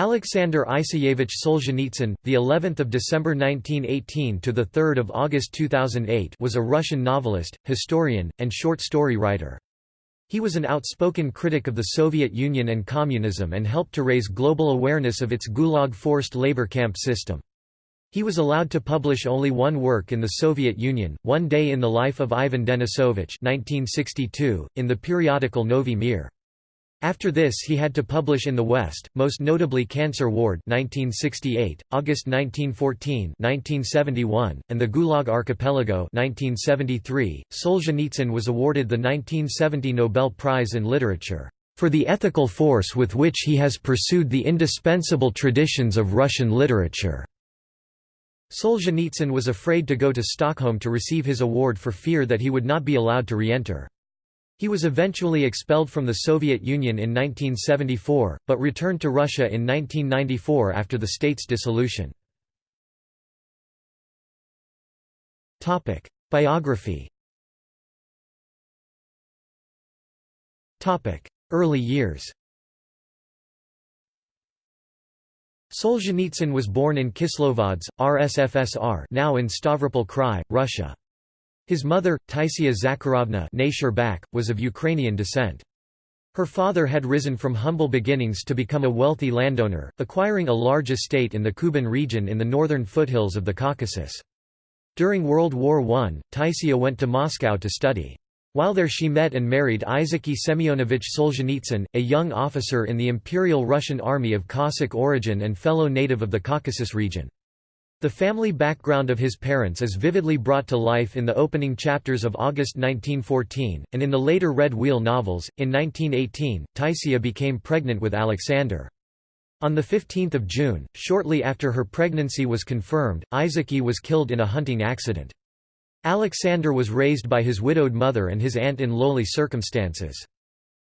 Alexander Isayevich Solzhenitsyn, the 11th of December 1918 to the 3rd of August 2008, was a Russian novelist, historian, and short story writer. He was an outspoken critic of the Soviet Union and communism and helped to raise global awareness of its Gulag forced labor camp system. He was allowed to publish only one work in the Soviet Union, One Day in the Life of Ivan Denisovich 1962, in the periodical Novy Mir. After this he had to publish in the West, most notably Cancer Ward 1968, August 1914 1971, and the Gulag Archipelago 1973. Solzhenitsyn was awarded the 1970 Nobel Prize in Literature, "...for the ethical force with which he has pursued the indispensable traditions of Russian literature." Solzhenitsyn was afraid to go to Stockholm to receive his award for fear that he would not be allowed to re-enter. He was eventually expelled from the Soviet Union in 1974, but returned to Russia in 1994 after the state's dissolution. Biography Early years Solzhenitsyn was born in Kislovodsk, RSFSR now in Stavropol Krai, Russia. His mother, Taisia Zakharovna was of Ukrainian descent. Her father had risen from humble beginnings to become a wealthy landowner, acquiring a large estate in the Kuban region in the northern foothills of the Caucasus. During World War I, Taisia went to Moscow to study. While there she met and married Isaky Semyonovich Solzhenitsyn, a young officer in the Imperial Russian Army of Cossack origin and fellow native of the Caucasus region. The family background of his parents is vividly brought to life in the opening chapters of August 1914, and in the later Red Wheel novels. In 1918, Taisia became pregnant with Alexander. On 15 June, shortly after her pregnancy was confirmed, Isaky was killed in a hunting accident. Alexander was raised by his widowed mother and his aunt in lowly circumstances.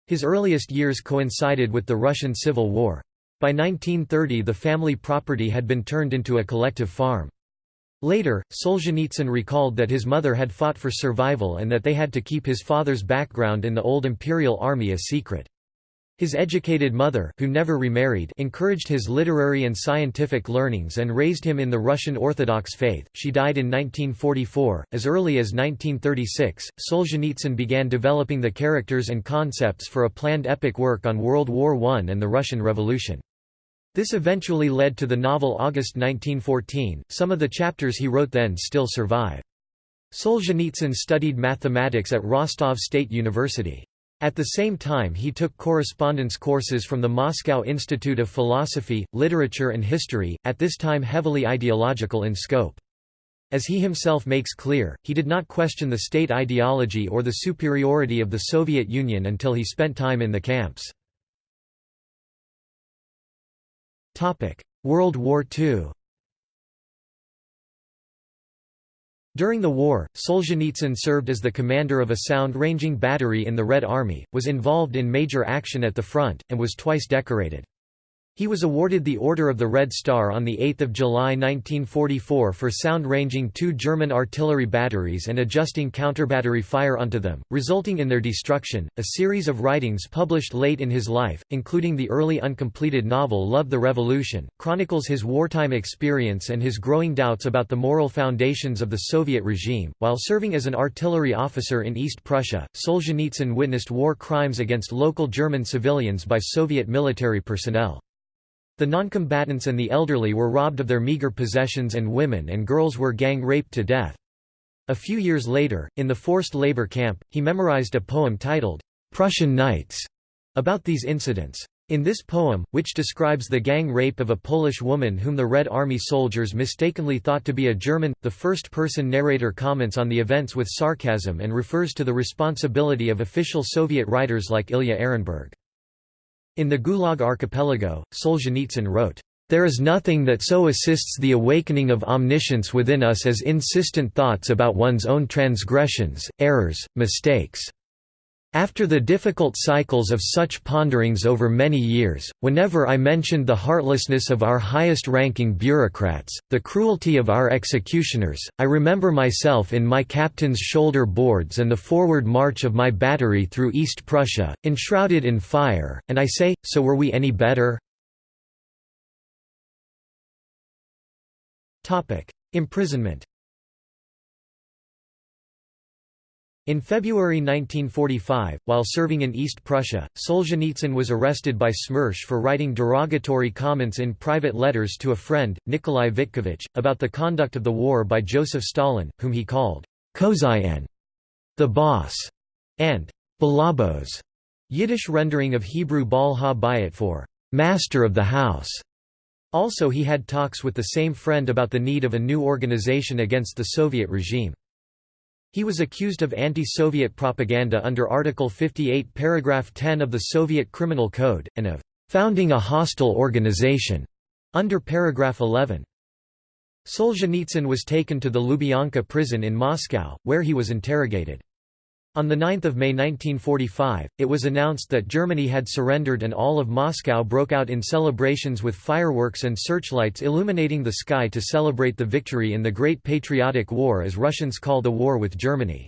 His earliest years coincided with the Russian Civil War. By 1930 the family property had been turned into a collective farm. Later, Solzhenitsyn recalled that his mother had fought for survival and that they had to keep his father's background in the old imperial army a secret. His educated mother who never remarried encouraged his literary and scientific learnings and raised him in the Russian Orthodox faith. She died in 1944. As early as 1936, Solzhenitsyn began developing the characters and concepts for a planned epic work on World War I and the Russian Revolution. This eventually led to the novel August 1914. Some of the chapters he wrote then still survive. Solzhenitsyn studied mathematics at Rostov State University. At the same time he took correspondence courses from the Moscow Institute of Philosophy, Literature and History, at this time heavily ideological in scope. As he himself makes clear, he did not question the state ideology or the superiority of the Soviet Union until he spent time in the camps. World War II During the war, Solzhenitsyn served as the commander of a sound-ranging battery in the Red Army, was involved in major action at the front, and was twice decorated. He was awarded the Order of the Red Star on 8 July 1944 for sound-ranging two German artillery batteries and adjusting counterbattery fire onto them, resulting in their destruction. A series of writings published late in his life, including the early uncompleted novel Love the Revolution, chronicles his wartime experience and his growing doubts about the moral foundations of the Soviet regime. While serving as an artillery officer in East Prussia, Solzhenitsyn witnessed war crimes against local German civilians by Soviet military personnel. The noncombatants and the elderly were robbed of their meager possessions and women and girls were gang-raped to death. A few years later, in the forced labor camp, he memorized a poem titled, "'Prussian Nights' about these incidents. In this poem, which describes the gang rape of a Polish woman whom the Red Army soldiers mistakenly thought to be a German, the first-person narrator comments on the events with sarcasm and refers to the responsibility of official Soviet writers like Ilya Ehrenburg. In the Gulag Archipelago, Solzhenitsyn wrote, "...there is nothing that so assists the awakening of omniscience within us as insistent thoughts about one's own transgressions, errors, mistakes." After the difficult cycles of such ponderings over many years, whenever I mentioned the heartlessness of our highest-ranking bureaucrats, the cruelty of our executioners, I remember myself in my captain's shoulder boards and the forward march of my battery through East Prussia, enshrouded in fire, and I say, so were we any better? Imprisonment In February 1945, while serving in East Prussia, Solzhenitsyn was arrested by Smersh for writing derogatory comments in private letters to a friend, Nikolai Vitkevich, about the conduct of the war by Joseph Stalin, whom he called Khozyain, the boss, and Balabos, Yiddish rendering of Hebrew Bal ha for master of the house. Also he had talks with the same friend about the need of a new organization against the Soviet regime. He was accused of anti-Soviet propaganda under Article 58 paragraph 10 of the Soviet Criminal Code, and of «founding a hostile organization» under paragraph 11. Solzhenitsyn was taken to the Lubyanka prison in Moscow, where he was interrogated. On 9 May 1945, it was announced that Germany had surrendered and all of Moscow broke out in celebrations with fireworks and searchlights illuminating the sky to celebrate the victory in the Great Patriotic War as Russians call the war with Germany.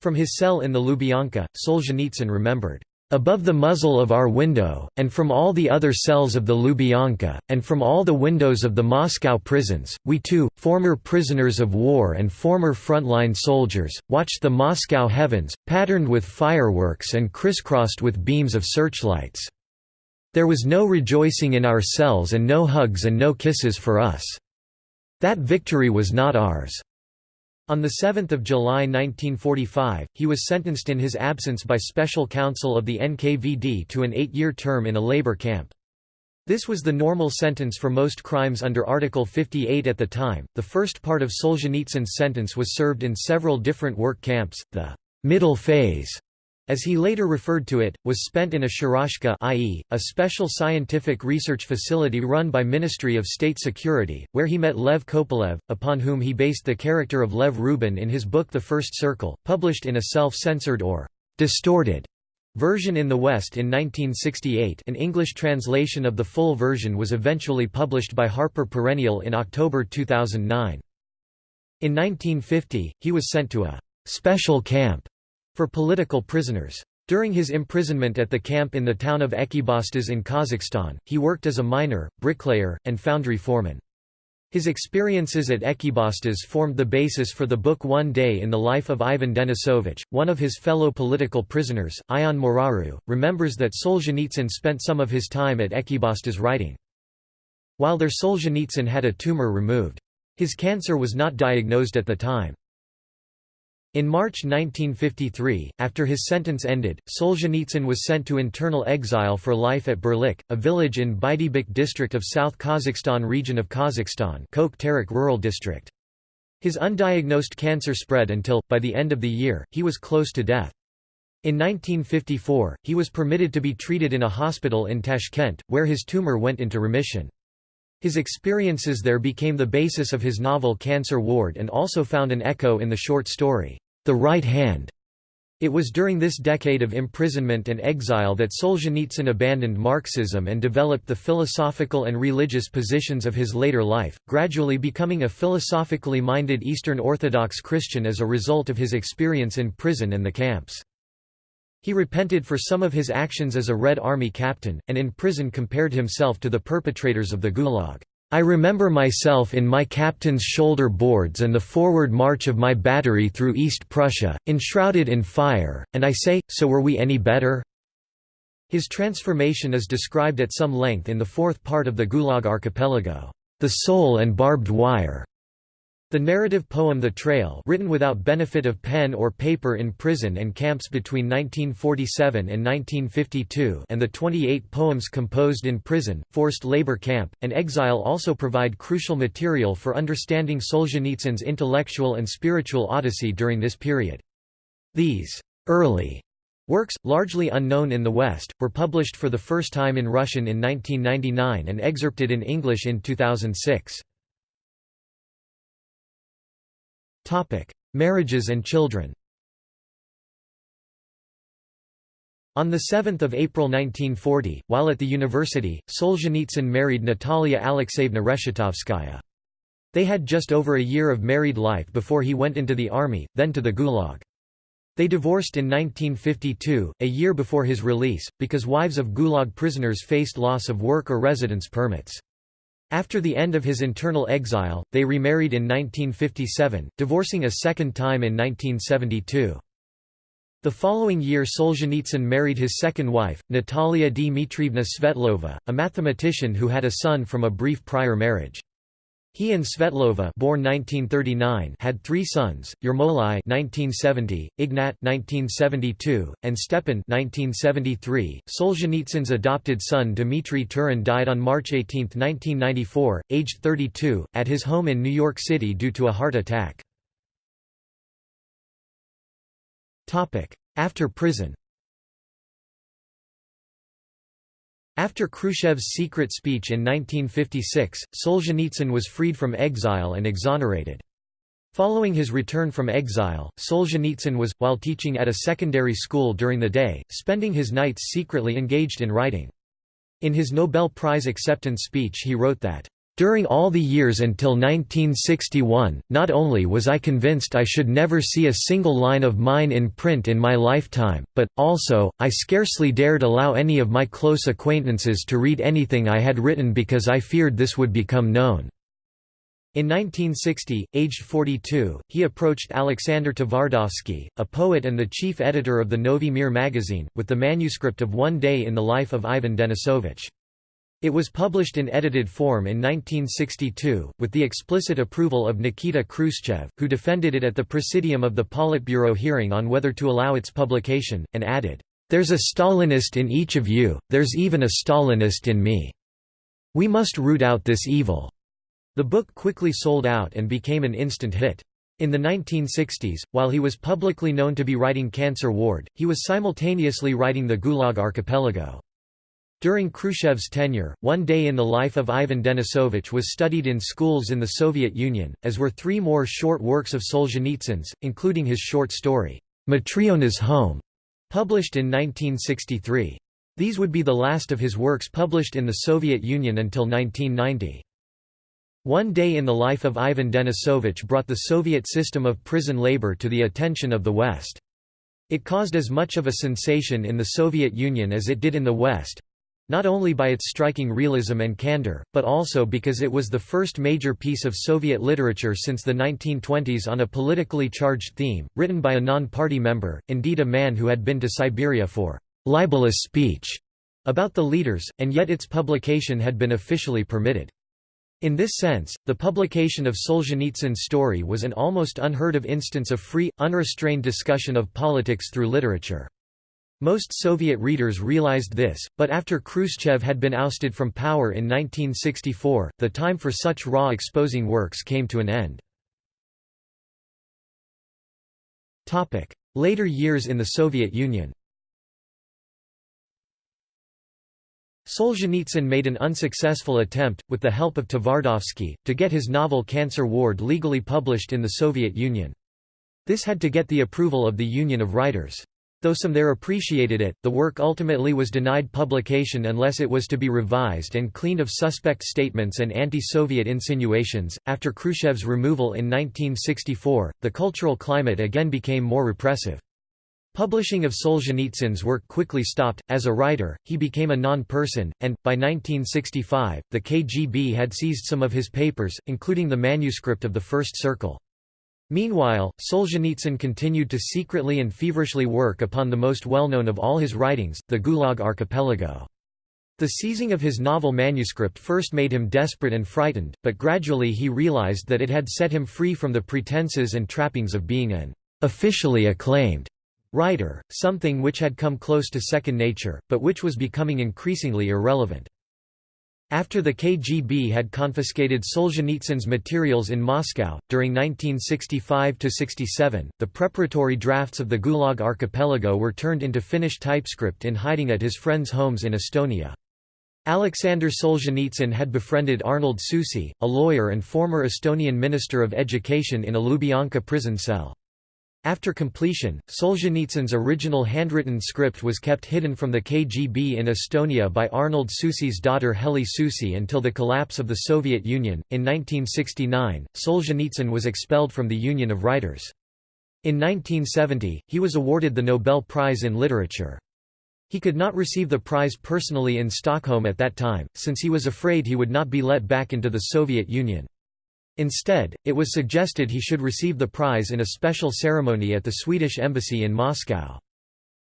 From his cell in the Lubyanka, Solzhenitsyn remembered, Above the muzzle of our window, and from all the other cells of the Lubyanka, and from all the windows of the Moscow prisons, we too, former prisoners of war and former frontline soldiers, watched the Moscow heavens, patterned with fireworks and crisscrossed with beams of searchlights. There was no rejoicing in our cells and no hugs and no kisses for us. That victory was not ours. On 7 July 1945, he was sentenced in his absence by special counsel of the NKVD to an eight-year term in a labor camp. This was the normal sentence for most crimes under Article 58 at the time. The first part of Solzhenitsyn's sentence was served in several different work camps. The middle phase as he later referred to it, was spent in a sharashka i.e., a special scientific research facility run by Ministry of State Security, where he met Lev Kopelev, upon whom he based the character of Lev Rubin in his book The First Circle, published in a self-censored or distorted version in the West in 1968 an English translation of the full version was eventually published by Harper Perennial in October 2009. In 1950, he was sent to a «special camp» for political prisoners. During his imprisonment at the camp in the town of Ekibastuz in Kazakhstan, he worked as a miner, bricklayer, and foundry foreman. His experiences at Ekibastuz formed the basis for the book One Day in the Life of Ivan Denisovich. One of his fellow political prisoners, Ion Moraru, remembers that Solzhenitsyn spent some of his time at Ekibastuz writing. While there Solzhenitsyn had a tumor removed. His cancer was not diagnosed at the time. In March 1953, after his sentence ended, Solzhenitsyn was sent to internal exile for life at Berlik, a village in Baidibek district of South Kazakhstan region of Kazakhstan Rural District. His undiagnosed cancer spread until, by the end of the year, he was close to death. In 1954, he was permitted to be treated in a hospital in Tashkent, where his tumor went into remission. His experiences there became the basis of his novel Cancer Ward and also found an echo in the short story, The Right Hand. It was during this decade of imprisonment and exile that Solzhenitsyn abandoned Marxism and developed the philosophical and religious positions of his later life, gradually becoming a philosophically minded Eastern Orthodox Christian as a result of his experience in prison and the camps. He repented for some of his actions as a Red Army captain, and in prison compared himself to the perpetrators of the Gulag. I remember myself in my captain's shoulder boards and the forward march of my battery through East Prussia, enshrouded in fire, and I say, so were we any better? His transformation is described at some length in the fourth part of the Gulag archipelago, The Soul and Barbed Wire, the narrative poem The Trail written without benefit of pen or paper in prison and camps between 1947 and 1952 and the 28 poems composed in prison, forced labor camp, and exile also provide crucial material for understanding Solzhenitsyn's intellectual and spiritual odyssey during this period. These early Works, largely unknown in the West, were published for the first time in Russian in 1999 and excerpted in English in 2006. Marriages and children On 7 April 1940, while at the university, Solzhenitsyn married Natalia Alexeyevna Reshetovskaya. They had just over a year of married life before he went into the army, then to the Gulag. They divorced in 1952, a year before his release, because wives of Gulag prisoners faced loss of work or residence permits. After the end of his internal exile, they remarried in 1957, divorcing a second time in 1972. The following year Solzhenitsyn married his second wife, Natalia Dmitrievna Svetlova, a mathematician who had a son from a brief prior marriage. He and Svetlova born 1939 had three sons, Yermolai 1970, Ignat 1972, and Stepan 1973. Solzhenitsyn's adopted son Dmitry Turin died on March 18, 1994, aged 32, at his home in New York City due to a heart attack. After prison After Khrushchev's secret speech in 1956, Solzhenitsyn was freed from exile and exonerated. Following his return from exile, Solzhenitsyn was, while teaching at a secondary school during the day, spending his nights secretly engaged in writing. In his Nobel Prize acceptance speech he wrote that, during all the years until 1961, not only was I convinced I should never see a single line of mine in print in my lifetime, but, also, I scarcely dared allow any of my close acquaintances to read anything I had written because I feared this would become known. In 1960, aged 42, he approached Alexander Tvardovsky, a poet and the chief editor of the Novy Mir magazine, with the manuscript of One Day in the Life of Ivan Denisovich. It was published in edited form in 1962, with the explicit approval of Nikita Khrushchev, who defended it at the presidium of the Politburo hearing on whether to allow its publication, and added, "...there's a Stalinist in each of you, there's even a Stalinist in me. We must root out this evil." The book quickly sold out and became an instant hit. In the 1960s, while he was publicly known to be writing Cancer Ward, he was simultaneously writing the Gulag Archipelago. During Khrushchev's tenure, One Day in the Life of Ivan Denisovich was studied in schools in the Soviet Union, as were three more short works of Solzhenitsyn's, including his short story, Matryona's Home, published in 1963. These would be the last of his works published in the Soviet Union until 1990. One Day in the Life of Ivan Denisovich brought the Soviet system of prison labor to the attention of the West. It caused as much of a sensation in the Soviet Union as it did in the West, not only by its striking realism and candor, but also because it was the first major piece of Soviet literature since the 1920s on a politically charged theme, written by a non-party member, indeed a man who had been to Siberia for libelous speech about the leaders, and yet its publication had been officially permitted. In this sense, the publication of Solzhenitsyn's story was an almost unheard of instance of free, unrestrained discussion of politics through literature. Most Soviet readers realized this, but after Khrushchev had been ousted from power in 1964, the time for such raw exposing works came to an end. Later years in the Soviet Union Solzhenitsyn made an unsuccessful attempt, with the help of Tvardovsky, to get his novel Cancer Ward legally published in the Soviet Union. This had to get the approval of the Union of Writers. Though some there appreciated it, the work ultimately was denied publication unless it was to be revised and cleaned of suspect statements and anti-Soviet insinuations. After Khrushchev's removal in 1964, the cultural climate again became more repressive. Publishing of Solzhenitsyn's work quickly stopped. As a writer, he became a non-person, and, by 1965, the KGB had seized some of his papers, including the manuscript of the First Circle. Meanwhile, Solzhenitsyn continued to secretly and feverishly work upon the most well-known of all his writings, the Gulag Archipelago. The seizing of his novel manuscript first made him desperate and frightened, but gradually he realized that it had set him free from the pretenses and trappings of being an officially acclaimed writer, something which had come close to second nature, but which was becoming increasingly irrelevant. After the KGB had confiscated Solzhenitsyn's materials in Moscow, during 1965–67, the preparatory drafts of the Gulag Archipelago were turned into Finnish typescript in hiding at his friends' homes in Estonia. Alexander Solzhenitsyn had befriended Arnold Susi, a lawyer and former Estonian Minister of Education in a Lubyanka prison cell. After completion, Solzhenitsyn's original handwritten script was kept hidden from the KGB in Estonia by Arnold Susi's daughter Heli Susi until the collapse of the Soviet Union. In 1969, Solzhenitsyn was expelled from the Union of Writers. In 1970, he was awarded the Nobel Prize in Literature. He could not receive the prize personally in Stockholm at that time, since he was afraid he would not be let back into the Soviet Union. Instead, it was suggested he should receive the prize in a special ceremony at the Swedish embassy in Moscow.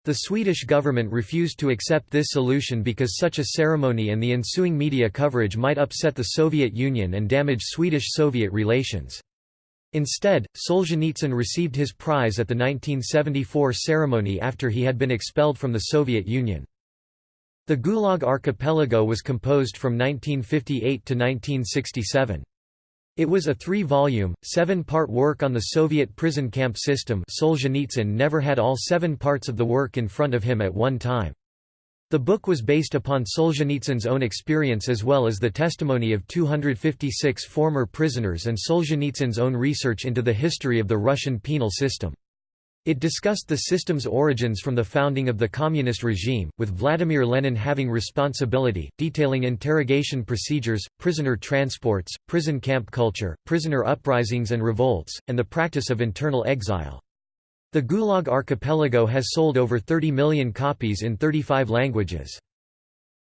The Swedish government refused to accept this solution because such a ceremony and the ensuing media coverage might upset the Soviet Union and damage Swedish-Soviet relations. Instead, Solzhenitsyn received his prize at the 1974 ceremony after he had been expelled from the Soviet Union. The Gulag Archipelago was composed from 1958 to 1967. It was a three-volume, seven-part work on the Soviet prison camp system Solzhenitsyn never had all seven parts of the work in front of him at one time. The book was based upon Solzhenitsyn's own experience as well as the testimony of 256 former prisoners and Solzhenitsyn's own research into the history of the Russian penal system. It discussed the system's origins from the founding of the communist regime, with Vladimir Lenin having responsibility, detailing interrogation procedures, prisoner transports, prison camp culture, prisoner uprisings and revolts, and the practice of internal exile. The Gulag Archipelago has sold over 30 million copies in 35 languages.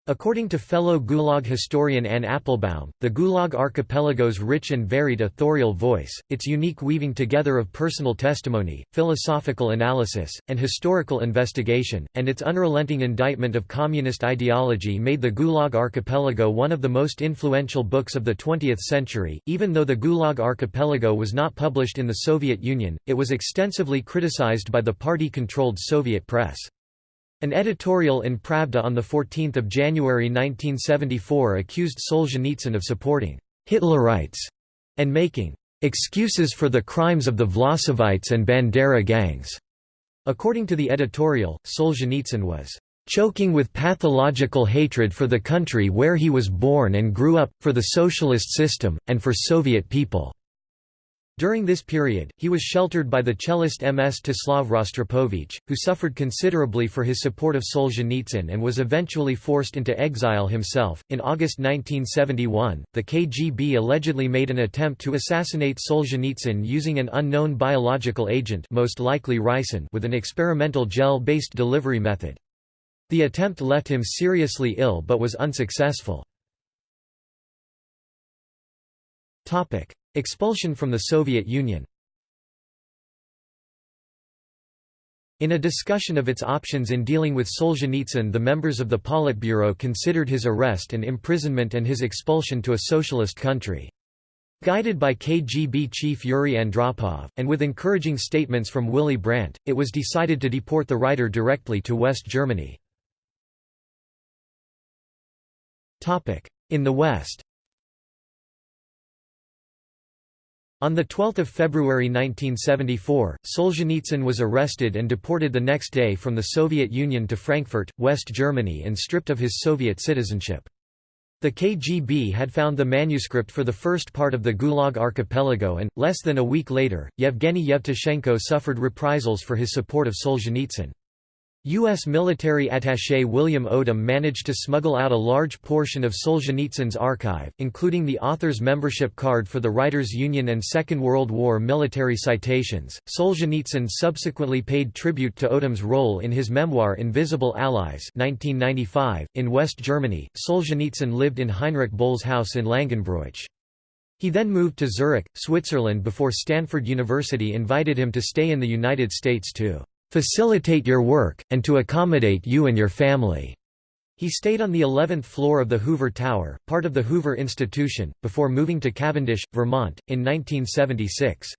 According to fellow Gulag historian Anne Applebaum, the Gulag Archipelago's rich and varied authorial voice, its unique weaving together of personal testimony, philosophical analysis, and historical investigation, and its unrelenting indictment of communist ideology made the Gulag Archipelago one of the most influential books of the 20th century. Even though the Gulag Archipelago was not published in the Soviet Union, it was extensively criticized by the party-controlled Soviet press. An editorial in Pravda on 14 January 1974 accused Solzhenitsyn of supporting «Hitlerites» and making «excuses for the crimes of the Vlasovites and Bandera gangs». According to the editorial, Solzhenitsyn was choking with pathological hatred for the country where he was born and grew up, for the socialist system, and for Soviet people. During this period, he was sheltered by the cellist Mstislav Rostropovich, who suffered considerably for his support of Solzhenitsyn and was eventually forced into exile himself. In August 1971, the KGB allegedly made an attempt to assassinate Solzhenitsyn using an unknown biological agent, most likely ricin, with an experimental gel-based delivery method. The attempt left him seriously ill but was unsuccessful. Expulsion from the Soviet Union In a discussion of its options in dealing with Solzhenitsyn the members of the Politburo considered his arrest and imprisonment and his expulsion to a socialist country. Guided by KGB chief Yuri Andropov, and with encouraging statements from Willy Brandt, it was decided to deport the writer directly to West Germany. In the West On 12 February 1974, Solzhenitsyn was arrested and deported the next day from the Soviet Union to Frankfurt, West Germany and stripped of his Soviet citizenship. The KGB had found the manuscript for the first part of the Gulag archipelago and, less than a week later, Yevgeny Yevtushenko suffered reprisals for his support of Solzhenitsyn. U.S. military attaché William Odom managed to smuggle out a large portion of Solzhenitsyn's archive, including the author's membership card for the Writers' Union and Second World War military citations. Solzhenitsyn subsequently paid tribute to Odom's role in his memoir Invisible Allies 1995. .In West Germany, Solzhenitsyn lived in Heinrich Boll's house in Langenbroich. He then moved to Zurich, Switzerland before Stanford University invited him to stay in the United States too facilitate your work, and to accommodate you and your family." He stayed on the 11th floor of the Hoover Tower, part of the Hoover Institution, before moving to Cavendish, Vermont, in 1976.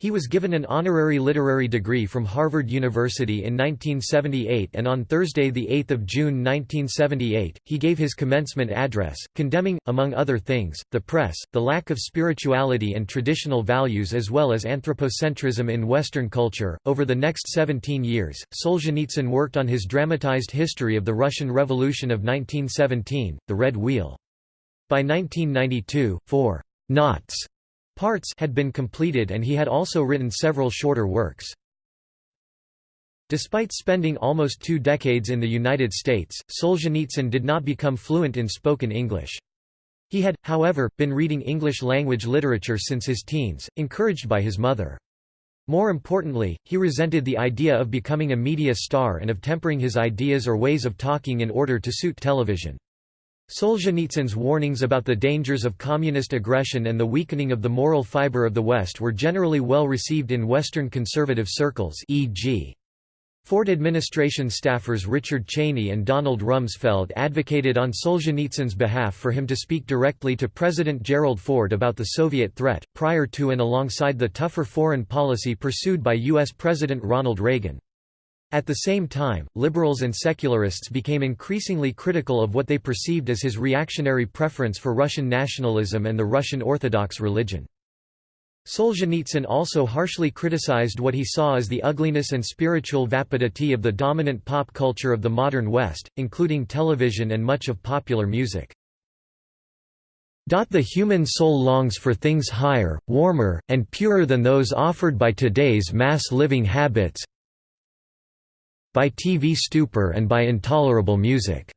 He was given an honorary literary degree from Harvard University in 1978 and on Thursday 8 June 1978, he gave his commencement address, condemning, among other things, the press, the lack of spirituality and traditional values as well as anthropocentrism in Western culture. Over the next 17 years, Solzhenitsyn worked on his dramatized history of the Russian Revolution of 1917, The Red Wheel. By 1992, four knots Parts had been completed and he had also written several shorter works. Despite spending almost two decades in the United States, Solzhenitsyn did not become fluent in spoken English. He had, however, been reading English-language literature since his teens, encouraged by his mother. More importantly, he resented the idea of becoming a media star and of tempering his ideas or ways of talking in order to suit television. Solzhenitsyn's warnings about the dangers of communist aggression and the weakening of the moral fiber of the West were generally well received in Western conservative circles e.g. Ford administration staffers Richard Cheney and Donald Rumsfeld advocated on Solzhenitsyn's behalf for him to speak directly to President Gerald Ford about the Soviet threat, prior to and alongside the tougher foreign policy pursued by U.S. President Ronald Reagan. At the same time, liberals and secularists became increasingly critical of what they perceived as his reactionary preference for Russian nationalism and the Russian Orthodox religion. Solzhenitsyn also harshly criticized what he saw as the ugliness and spiritual vapidity of the dominant pop culture of the modern West, including television and much of popular music. The human soul longs for things higher, warmer, and purer than those offered by today's mass living habits by TV stupor and by intolerable music."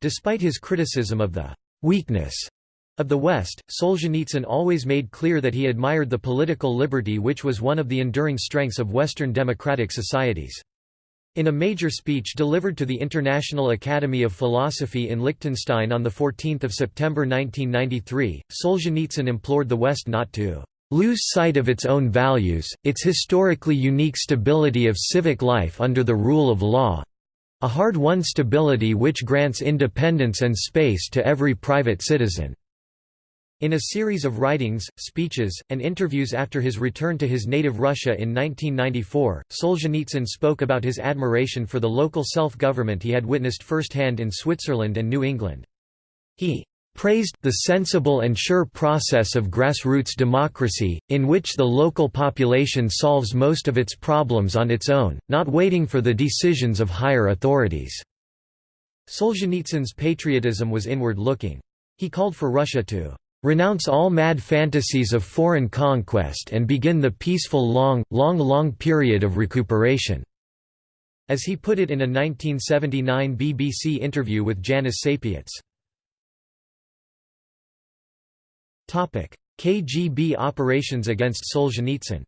Despite his criticism of the «weakness» Of the West, Solzhenitsyn always made clear that he admired the political liberty which was one of the enduring strengths of Western democratic societies. In a major speech delivered to the International Academy of Philosophy in Liechtenstein on 14 September 1993, Solzhenitsyn implored the West not to "...lose sight of its own values, its historically unique stability of civic life under the rule of law—a hard-won stability which grants independence and space to every private citizen." In a series of writings, speeches, and interviews after his return to his native Russia in 1994, Solzhenitsyn spoke about his admiration for the local self-government he had witnessed firsthand in Switzerland and New England. He praised the sensible and sure process of grassroots democracy, in which the local population solves most of its problems on its own, not waiting for the decisions of higher authorities." Solzhenitsyn's patriotism was inward-looking. He called for Russia to Renounce all mad fantasies of foreign conquest and begin the peaceful long, long long period of recuperation." As he put it in a 1979 BBC interview with Janis Sapiets. KGB operations against Solzhenitsyn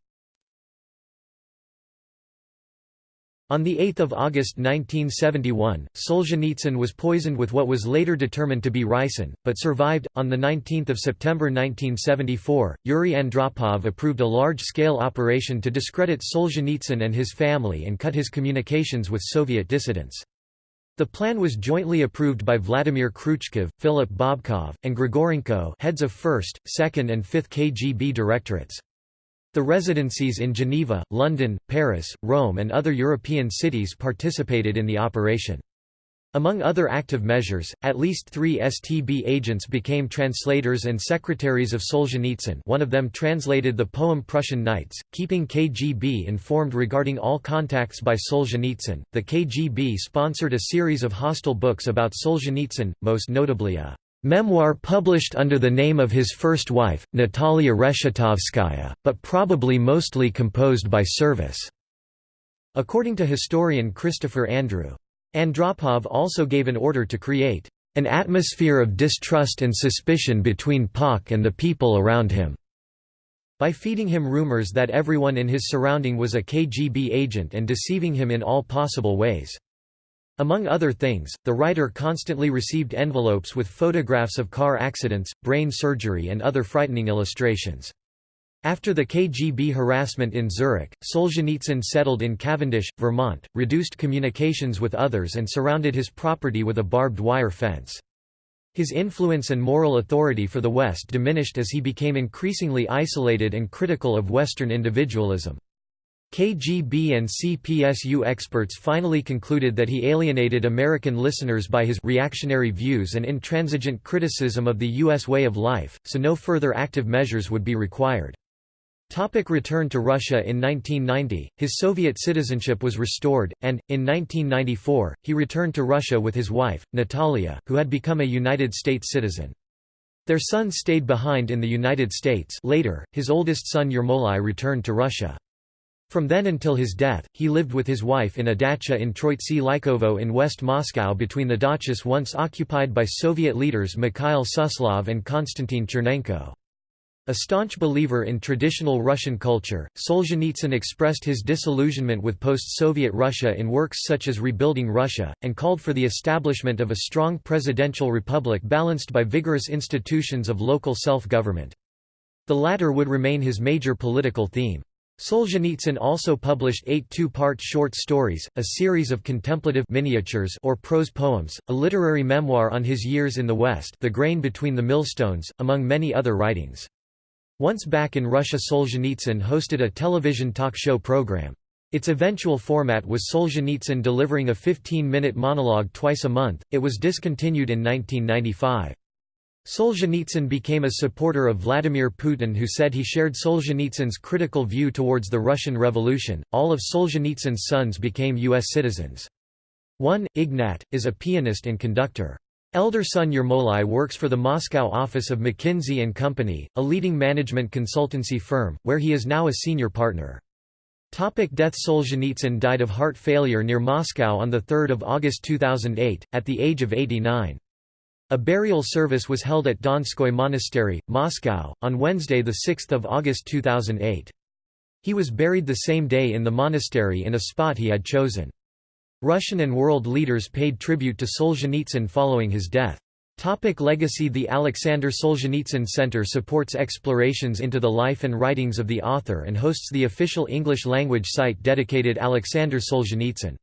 On 8 August 1971, Solzhenitsyn was poisoned with what was later determined to be ricin, but survived. On 19 September 1974, Yuri Andropov approved a large-scale operation to discredit Solzhenitsyn and his family and cut his communications with Soviet dissidents. The plan was jointly approved by Vladimir Kryuchkov, Philip Bobkov, and Grigorenko heads of 1st, 2nd and 5th KGB directorates. The residencies in Geneva, London, Paris, Rome and other European cities participated in the operation. Among other active measures, at least three STB agents became translators and secretaries of Solzhenitsyn one of them translated the poem Prussian Nights, keeping KGB informed regarding all contacts by Solzhenitsyn. The KGB sponsored a series of hostile books about Solzhenitsyn, most notably a Memoir published under the name of his first wife, Natalia Reshetovskaya, but probably mostly composed by service. According to historian Christopher Andrew. Andropov also gave an order to create an atmosphere of distrust and suspicion between Pauk and the people around him, by feeding him rumors that everyone in his surrounding was a KGB agent and deceiving him in all possible ways. Among other things, the writer constantly received envelopes with photographs of car accidents, brain surgery and other frightening illustrations. After the KGB harassment in Zurich, Solzhenitsyn settled in Cavendish, Vermont, reduced communications with others and surrounded his property with a barbed wire fence. His influence and moral authority for the West diminished as he became increasingly isolated and critical of Western individualism. KGB and CPSU experts finally concluded that he alienated American listeners by his reactionary views and intransigent criticism of the U.S. way of life, so no further active measures would be required. Topic return to Russia In 1990, his Soviet citizenship was restored, and, in 1994, he returned to Russia with his wife, Natalia, who had become a United States citizen. Their son stayed behind in the United States later, his oldest son Yermolai returned to Russia. From then until his death, he lived with his wife in a dacha in Troitse-Lykovo in West Moscow between the dachas once occupied by Soviet leaders Mikhail Suslov and Konstantin Chernenko. A staunch believer in traditional Russian culture, Solzhenitsyn expressed his disillusionment with post-Soviet Russia in works such as Rebuilding Russia, and called for the establishment of a strong presidential republic balanced by vigorous institutions of local self-government. The latter would remain his major political theme. Solzhenitsyn also published eight two-part short stories, a series of contemplative miniatures or prose poems, a literary memoir on his years in the West The Grain Between the Millstones, among many other writings. Once back in Russia Solzhenitsyn hosted a television talk show program. Its eventual format was Solzhenitsyn delivering a 15-minute monologue twice a month, it was discontinued in 1995. Solzhenitsyn became a supporter of Vladimir Putin who said he shared Solzhenitsyn's critical view towards the Russian Revolution. All of Solzhenitsyn's sons became U.S. citizens. One, Ignat, is a pianist and conductor. Elder son Yermolai works for the Moscow office of McKinsey & Company, a leading management consultancy firm, where he is now a senior partner. Topic death Solzhenitsyn died of heart failure near Moscow on 3 August 2008, at the age of 89. A burial service was held at Donskoy Monastery, Moscow, on Wednesday 6 August 2008. He was buried the same day in the monastery in a spot he had chosen. Russian and world leaders paid tribute to Solzhenitsyn following his death. Topic legacy The Alexander Solzhenitsyn Center supports explorations into the life and writings of the author and hosts the official English-language site dedicated Alexander Solzhenitsyn.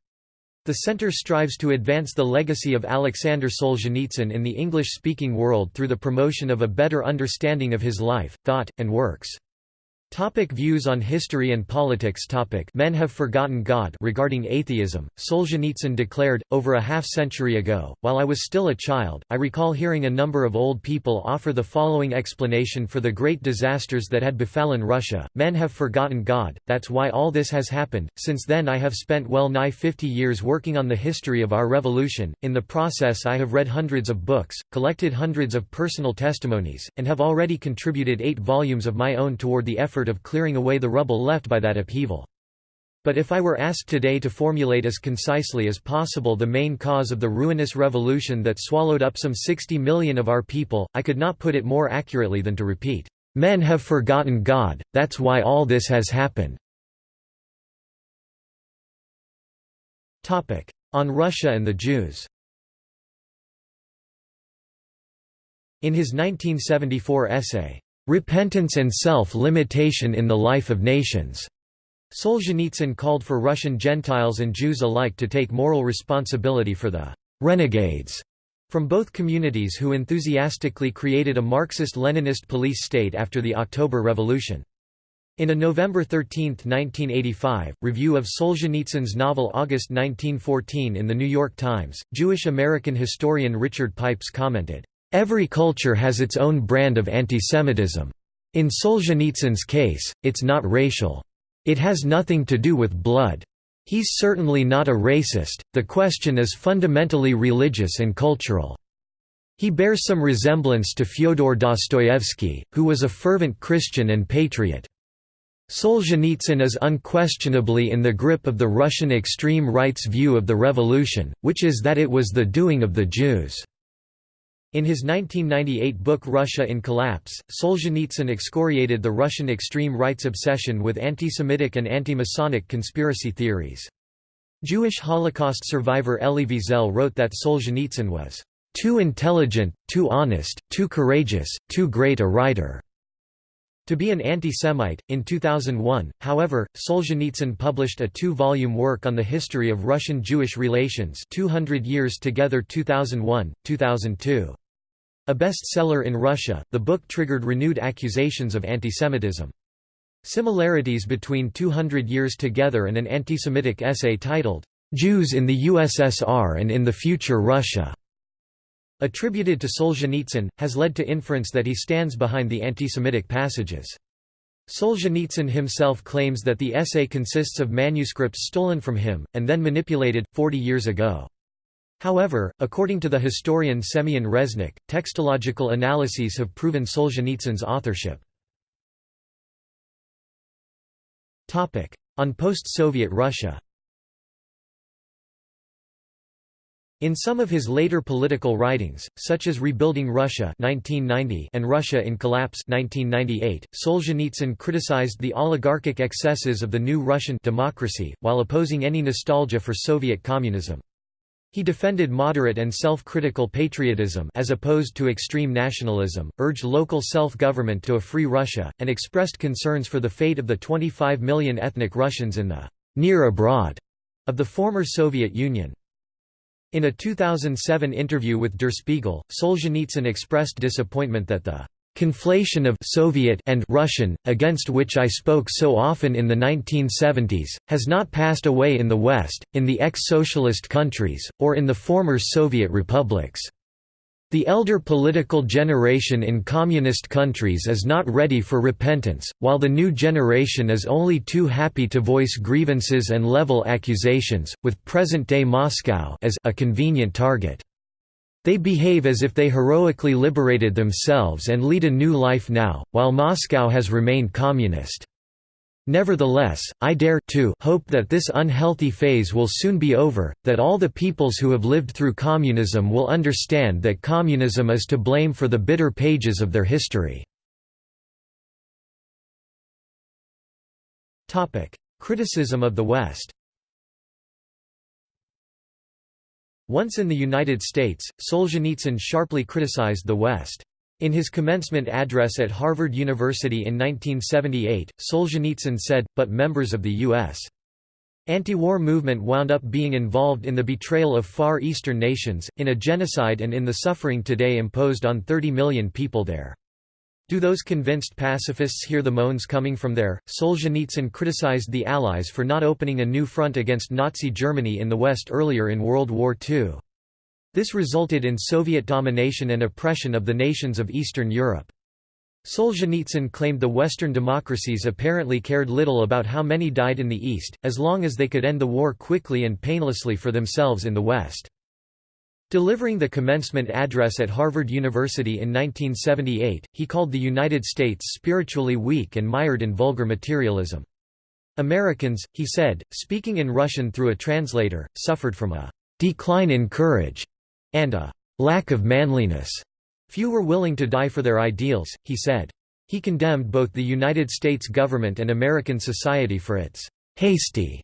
The center strives to advance the legacy of Alexander Solzhenitsyn in the English-speaking world through the promotion of a better understanding of his life, thought, and works. Topic views on history and politics. Topic. Men have forgotten God regarding atheism, Solzhenitsyn declared, over a half-century ago, while I was still a child, I recall hearing a number of old people offer the following explanation for the great disasters that had befallen Russia, men have forgotten God, that's why all this has happened, since then I have spent well nigh 50 years working on the history of our revolution, in the process I have read hundreds of books, collected hundreds of personal testimonies, and have already contributed eight volumes of my own toward the effort effort of clearing away the rubble left by that upheaval. But if I were asked today to formulate as concisely as possible the main cause of the ruinous revolution that swallowed up some 60 million of our people, I could not put it more accurately than to repeat, "Men have forgotten God, that's why all this has happened." On Russia and the Jews In his 1974 essay, Repentance and Self-Limitation in the Life of Nations. Solzhenitsyn called for Russian Gentiles and Jews alike to take moral responsibility for the renegades from both communities who enthusiastically created a Marxist-Leninist police state after the October Revolution. In a November 13, 1985, review of Solzhenitsyn's novel August 1914 in The New York Times, Jewish-American historian Richard Pipes commented, Every culture has its own brand of antisemitism. In Solzhenitsyn's case, it's not racial. It has nothing to do with blood. He's certainly not a racist, the question is fundamentally religious and cultural. He bears some resemblance to Fyodor Dostoevsky, who was a fervent Christian and patriot. Solzhenitsyn is unquestionably in the grip of the Russian extreme right's view of the revolution, which is that it was the doing of the Jews. In his 1998 book Russia in Collapse, Solzhenitsyn excoriated the Russian extreme right's obsession with anti-Semitic and anti-Masonic conspiracy theories. Jewish Holocaust survivor Elie Wiesel wrote that Solzhenitsyn was too intelligent, too honest, too courageous, too great a writer to be an anti-Semite. In 2001, however, Solzhenitsyn published a two-volume work on the history of Russian-Jewish relations 200 Years Together 2001, 2002. A bestseller in Russia, the book triggered renewed accusations of antisemitism. Similarities between 200 Years Together and an antisemitic essay titled, "'Jews in the USSR and in the Future Russia' attributed to Solzhenitsyn, has led to inference that he stands behind the antisemitic passages. Solzhenitsyn himself claims that the essay consists of manuscripts stolen from him, and then manipulated, 40 years ago. However, according to the historian Semyon Reznik, textological analyses have proven Solzhenitsyn's authorship. On post-Soviet Russia In some of his later political writings, such as Rebuilding Russia 1990 and Russia in Collapse 1998, Solzhenitsyn criticized the oligarchic excesses of the new Russian democracy, while opposing any nostalgia for Soviet communism. He defended moderate and self-critical patriotism as opposed to extreme nationalism, urged local self-government to a free Russia, and expressed concerns for the fate of the 25 million ethnic Russians in the «near abroad» of the former Soviet Union. In a 2007 interview with Der Spiegel, Solzhenitsyn expressed disappointment that the conflation of Soviet and Russian, against which I spoke so often in the 1970s, has not passed away in the West, in the ex-socialist countries, or in the former Soviet republics. The elder political generation in communist countries is not ready for repentance, while the new generation is only too happy to voice grievances and level accusations, with present-day Moscow as a convenient target. They behave as if they heroically liberated themselves and lead a new life now, while Moscow has remained communist. Nevertheless, I dare to hope that this unhealthy phase will soon be over, that all the peoples who have lived through communism will understand that communism is to blame for the bitter pages of their history. Criticism of the West Once in the United States, Solzhenitsyn sharply criticized the West. In his commencement address at Harvard University in 1978, Solzhenitsyn said, but members of the U.S. anti-war movement wound up being involved in the betrayal of Far Eastern nations, in a genocide and in the suffering today imposed on 30 million people there. Do those convinced pacifists hear the moans coming from there? Solzhenitsyn criticized the Allies for not opening a new front against Nazi Germany in the West earlier in World War II. This resulted in Soviet domination and oppression of the nations of Eastern Europe. Solzhenitsyn claimed the Western democracies apparently cared little about how many died in the East, as long as they could end the war quickly and painlessly for themselves in the West. Delivering the commencement address at Harvard University in 1978, he called the United States spiritually weak and mired in vulgar materialism. Americans, he said, speaking in Russian through a translator, suffered from a decline in courage and a lack of manliness. Few were willing to die for their ideals, he said. He condemned both the United States government and American society for its hasty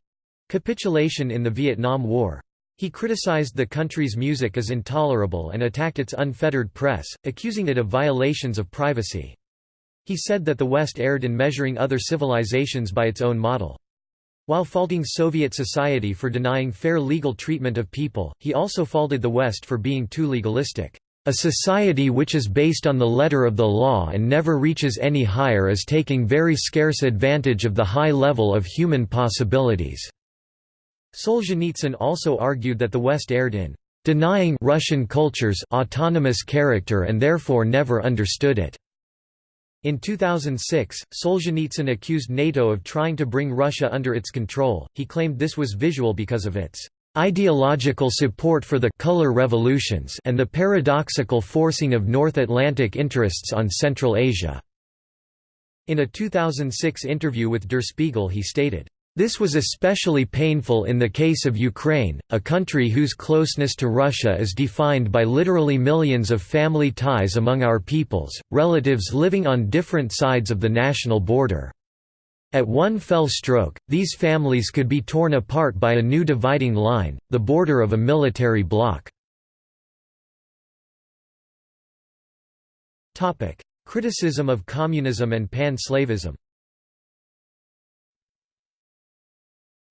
capitulation in the Vietnam War. He criticized the country's music as intolerable and attacked its unfettered press, accusing it of violations of privacy. He said that the West erred in measuring other civilizations by its own model. While faulting Soviet society for denying fair legal treatment of people, he also faulted the West for being too legalistic. A society which is based on the letter of the law and never reaches any higher is taking very scarce advantage of the high level of human possibilities." Solzhenitsyn also argued that the West erred in "...denying Russian culture's autonomous character and therefore never understood it." In 2006, Solzhenitsyn accused NATO of trying to bring Russia under its control. He claimed this was visual because of its ideological support for the color revolutions and the paradoxical forcing of North Atlantic interests on Central Asia. In a 2006 interview with Der Spiegel he stated, this was especially painful in the case of Ukraine, a country whose closeness to Russia is defined by literally millions of family ties among our peoples, relatives living on different sides of the national border. At one fell stroke, these families could be torn apart by a new dividing line, the border of a military bloc. Criticism of communism and pan-slavism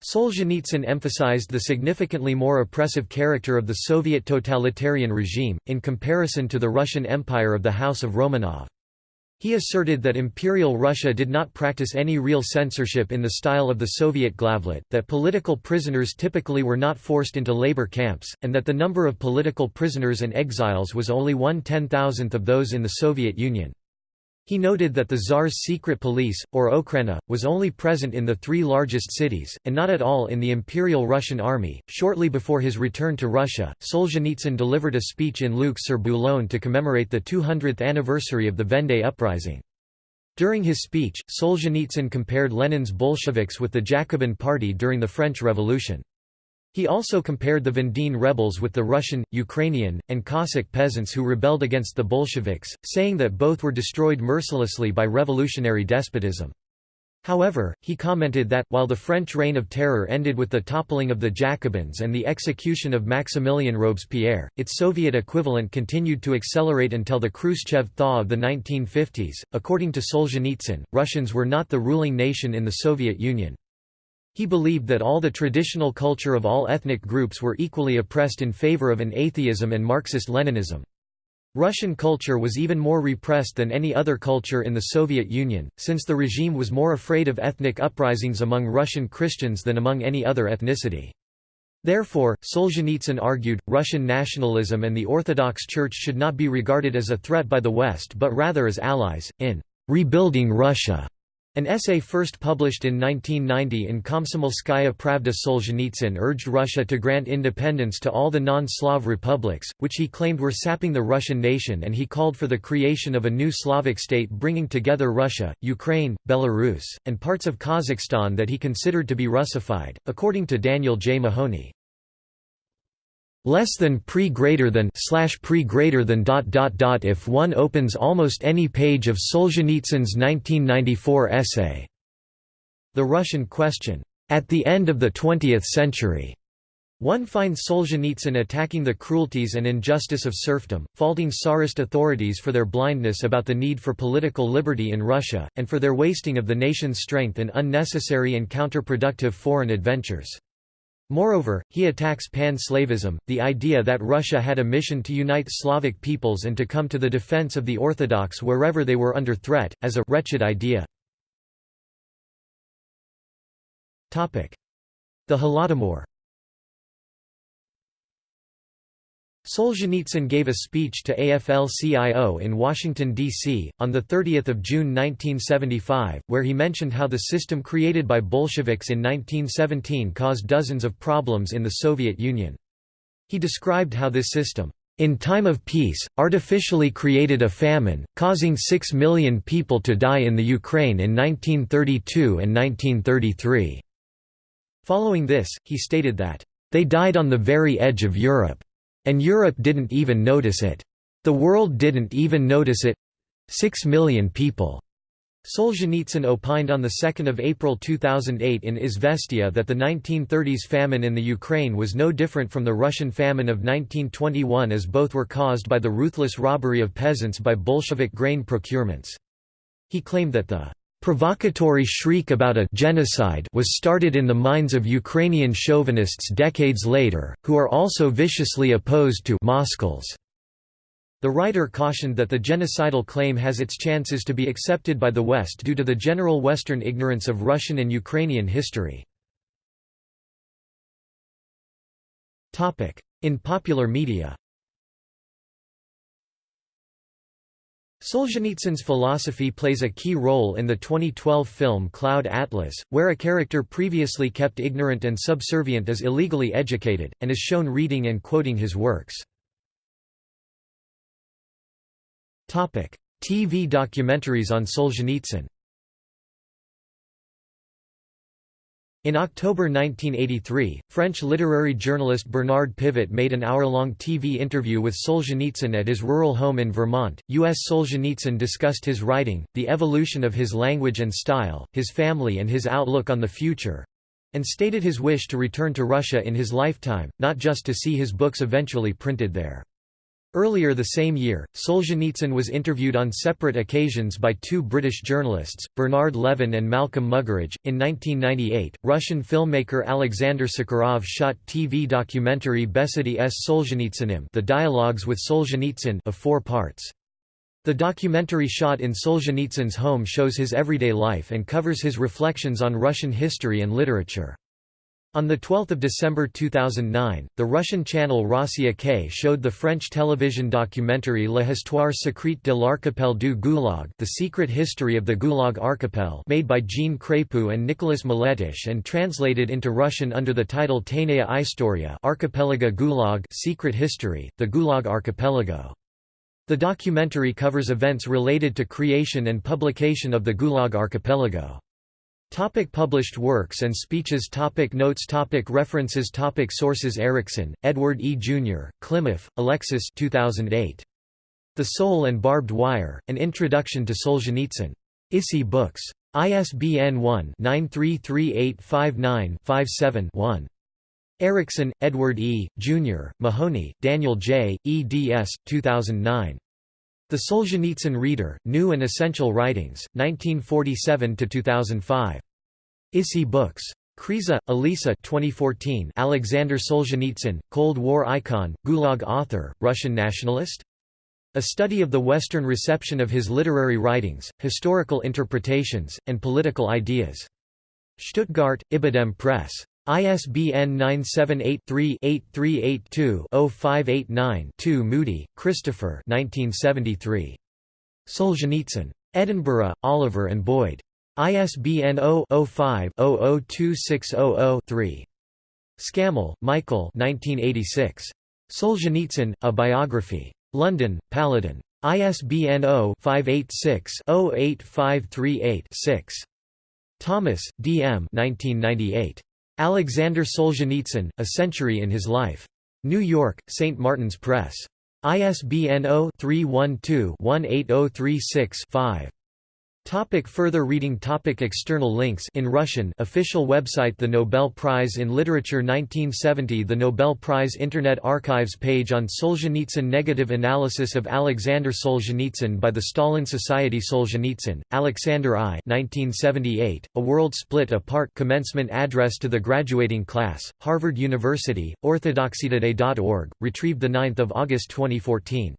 Solzhenitsyn emphasized the significantly more oppressive character of the Soviet totalitarian regime, in comparison to the Russian Empire of the House of Romanov. He asserted that Imperial Russia did not practice any real censorship in the style of the Soviet Glavlit, that political prisoners typically were not forced into labor camps, and that the number of political prisoners and exiles was only one ten-thousandth of those in the Soviet Union. He noted that the Tsar's secret police, or Okhrana, was only present in the three largest cities, and not at all in the Imperial Russian army. Shortly before his return to Russia, Solzhenitsyn delivered a speech in Lucs-sur-Boulogne to commemorate the 200th anniversary of the Vendée uprising. During his speech, Solzhenitsyn compared Lenin's Bolsheviks with the Jacobin Party during the French Revolution. He also compared the Vendean rebels with the Russian, Ukrainian, and Cossack peasants who rebelled against the Bolsheviks, saying that both were destroyed mercilessly by revolutionary despotism. However, he commented that, while the French reign of terror ended with the toppling of the Jacobins and the execution of Maximilien Robespierre, its Soviet equivalent continued to accelerate until the Khrushchev thaw of the 1950s. According to Solzhenitsyn, Russians were not the ruling nation in the Soviet Union. He believed that all the traditional culture of all ethnic groups were equally oppressed in favor of an atheism and Marxist-Leninism. Russian culture was even more repressed than any other culture in the Soviet Union, since the regime was more afraid of ethnic uprisings among Russian Christians than among any other ethnicity. Therefore, Solzhenitsyn argued, Russian nationalism and the Orthodox Church should not be regarded as a threat by the West but rather as allies, in «rebuilding Russia». An essay first published in 1990 in Komsomolskaya Pravda Solzhenitsyn urged Russia to grant independence to all the non-Slav republics, which he claimed were sapping the Russian nation and he called for the creation of a new Slavic state bringing together Russia, Ukraine, Belarus, and parts of Kazakhstan that he considered to be Russified, according to Daniel J. Mahoney less than pre greater than slash pre greater than dot dot dot if one opens almost any page of Solzhenitsyn's 1994 essay The Russian Question at the end of the 20th century one finds Solzhenitsyn attacking the cruelties and injustice of serfdom, faulting Tsarist authorities for their blindness about the need for political liberty in Russia, and for their wasting of the nation's strength in unnecessary and counterproductive foreign adventures. Moreover, he attacks pan-Slavism, the idea that Russia had a mission to unite Slavic peoples and to come to the defense of the Orthodox wherever they were under threat, as a wretched idea. The Holodomor Solzhenitsyn gave a speech to AFL-CIO in Washington, D.C., on 30 June 1975, where he mentioned how the system created by Bolsheviks in 1917 caused dozens of problems in the Soviet Union. He described how this system, "...in time of peace, artificially created a famine, causing six million people to die in the Ukraine in 1932 and 1933." Following this, he stated that, "...they died on the very edge of Europe." And Europe didn't even notice it. The world didn't even notice it. Six million people. Solzhenitsyn opined on 2 April 2008 in Izvestia that the 1930s famine in the Ukraine was no different from the Russian famine of 1921 as both were caused by the ruthless robbery of peasants by Bolshevik grain procurements. He claimed that the Provocatory shriek about a genocide was started in the minds of Ukrainian chauvinists decades later, who are also viciously opposed to Moskals. The writer cautioned that the genocidal claim has its chances to be accepted by the West due to the general Western ignorance of Russian and Ukrainian history. In popular media Solzhenitsyn's philosophy plays a key role in the 2012 film Cloud Atlas, where a character previously kept ignorant and subservient is illegally educated, and is shown reading and quoting his works. TV documentaries on Solzhenitsyn In October 1983, French literary journalist Bernard Pivot made an hour-long TV interview with Solzhenitsyn at his rural home in Vermont. U.S. Solzhenitsyn discussed his writing, the evolution of his language and style, his family and his outlook on the future—and stated his wish to return to Russia in his lifetime, not just to see his books eventually printed there. Earlier the same year, Solzhenitsyn was interviewed on separate occasions by two British journalists, Bernard Levin and Malcolm Muggeridge. In 1998, Russian filmmaker Alexander Sokurov shot TV documentary Besedy s Solzhenitsynym The Dialogues with Solzhenitsyn of four parts. The documentary shot in Solzhenitsyn's home shows his everyday life and covers his reflections on Russian history and literature. On 12 December 2009, the Russian channel Rossiya K showed the French television documentary La Histoire secrète de l'Archipel du Gulag The Secret History of the Gulag Archipel made by Jean Crépu and Nicolas Miletitch and translated into Russian under the title Tainaya Istoria Archipelago Gulag Secret History, the Gulag Archipelago. The documentary covers events related to creation and publication of the Gulag Archipelago. Topic published works and speeches Topic Notes Topic References Topic Sources Erickson, Edward E. Jr., Klimoff, Alexis 2008. The Soul and Barbed Wire, An Introduction to Solzhenitsyn. ISI Books. ISBN 1-933859-57-1. Erickson, Edward E., Jr., Mahoney, Daniel J., eds. 2009. The Solzhenitsyn Reader, New and Essential Writings, 1947–2005. ISI Books. Kriza, Elisa 2014 Alexander Solzhenitsyn, Cold War icon, Gulag author, Russian nationalist? A study of the Western reception of his literary writings, historical interpretations, and political ideas. Stuttgart, Ibidem Press. ISBN 978-3-8382-0589-2 Moody, Christopher Solzhenitsyn. Edinburgh, Oliver and Boyd. ISBN 0-05-002600-3. Scammell, Michael Solzhenitsyn, A Biography. London, Paladin. ISBN 0-586-08538-6. Thomas, D. M. 1998. Alexander Solzhenitsyn, A Century in His Life. New York, St. Martin's Press. ISBN 0-312-18036-5. Topic further reading topic External links in Russian official website The Nobel Prize in Literature 1970 The Nobel Prize Internet Archives page on Solzhenitsyn Negative analysis of Alexander Solzhenitsyn by the Stalin Society Solzhenitsyn, Alexander I 1978, A World Split Apart Commencement Address to the Graduating Class, Harvard University, orthodoxytoday.org, retrieved 9 August 2014.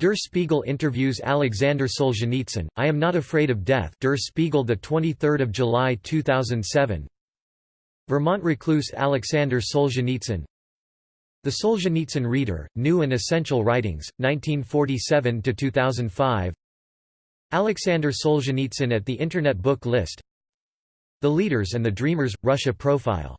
Der Spiegel interviews Alexander Solzhenitsyn, I Am Not Afraid of Death. Der Spiegel 23 July 2007 Vermont recluse Alexander Solzhenitsyn. The Solzhenitsyn Reader, New and Essential Writings, 1947–2005 Alexander Solzhenitsyn at the Internet Book List. The Leaders and the Dreamers – Russia Profile